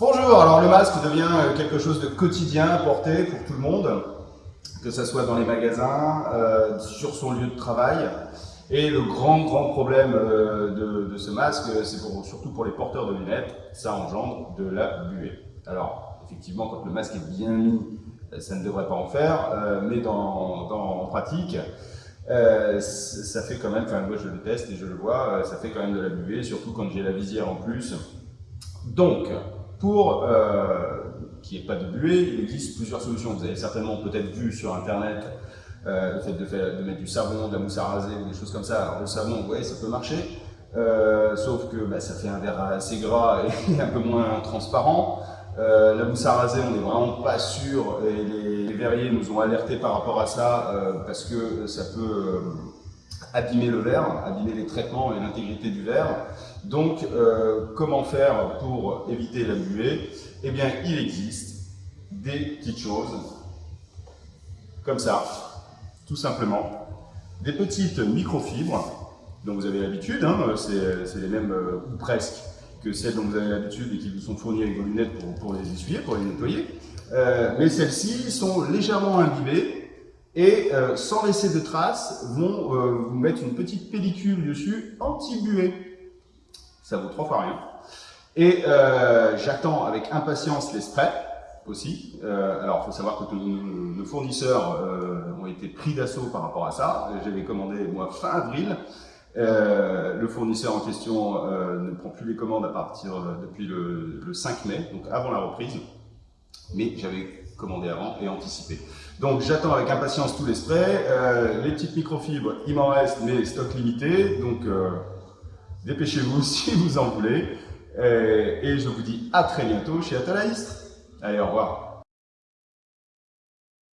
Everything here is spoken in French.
Bonjour, alors le masque devient quelque chose de quotidien à porter pour tout le monde, que ce soit dans les magasins, euh, sur son lieu de travail. Et le grand, grand problème euh, de, ce masque, c'est surtout pour les porteurs de lunettes, ça engendre de la buée. Alors, effectivement, quand le masque est bien mis, ça ne devrait pas en faire, euh, mais dans, en pratique, ça fait quand même, enfin moi je le teste et je le vois, ça fait quand même de la buée, surtout quand j'ai la visière en plus. Donc, pour euh, qu'il n'y ait pas de buée, il existe plusieurs solutions. Vous avez certainement peut-être vu sur Internet euh, le fait de, faire, de, mettre du savon, de la mousse à raser ou des choses comme ça. Alors le savon, ouais, ça peut marcher, euh, sauf que bah, ça fait un verre assez gras et un peu moins transparent. Euh, la mousse à raser, on n'est vraiment pas sûr, et les, les, verriers nous ont alertés par rapport à ça, euh, parce que ça peut euh, abîmer le verre, abîmer les traitements et l'intégrité du verre. Donc, euh, comment faire pour éviter la buée? Eh bien, il existe des petites choses, comme ça, tout simplement. Des petites microfibres, dont vous avez l'habitude, hein, c'est les mêmes, euh, ou presque, que celles dont vous avez l'habitude et qui vous sont fournies avec vos lunettes pour, les essuyer, pour les nettoyer. Euh, mais celles-ci sont légèrement imbibées et sans laisser de traces, vont vous mettre une petite pellicule dessus anti-buée ça vaut trois fois rien. Et euh, j'attends avec impatience les sprays aussi. Euh, alors, il faut savoir que nos, fournisseurs euh, ont été pris d'assaut par rapport à ça. J'avais commandé, moi, fin avril. le fournisseur en question ne prend plus les commandes à partir depuis le 5 mai, donc avant la reprise. Mais j'avais commandé avant et anticipé. Donc j'attends avec impatience tous les sprays. les petites microfibres, il m'en reste, mais stock limité. Donc Dépêchez-vous si vous en voulez. Euh, et je vous dis à très bientôt chez Atalaïstre. Allez, au revoir.